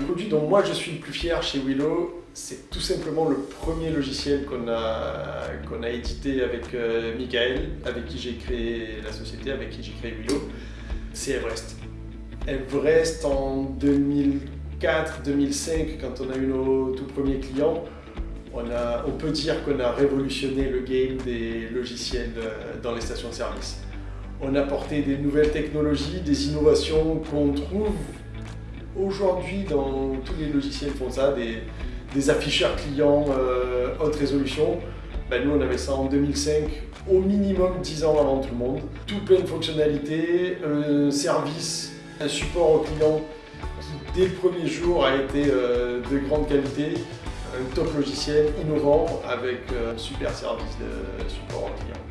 Le produit dont moi je suis le plus fier chez Willow, c'est tout simplement le premier logiciel qu'on a, qu'on a édité avec euh, Michael, avec qui j'ai créé la société, avec qui j'ai créé Willow. C'est Everest. Everest en 2004-2005, quand on a eu nos tout premiers clients, on, a, on peut dire qu'on a révolutionné le game des logiciels euh, dans les stations de service. On a apporté des nouvelles technologies, des innovations qu'on trouve aujourd'hui dans tous les logiciels font ça, des, afficheurs clients euh, haute résolution. Ben, nous on avait ça en 2005, au minimum 10 ans avant tout le monde. Tout plein de fonctionnalités, un service, un support au client qui dès le premier jour a été euh, de grande qualité, un top logiciel innovant avec un super service de support au client.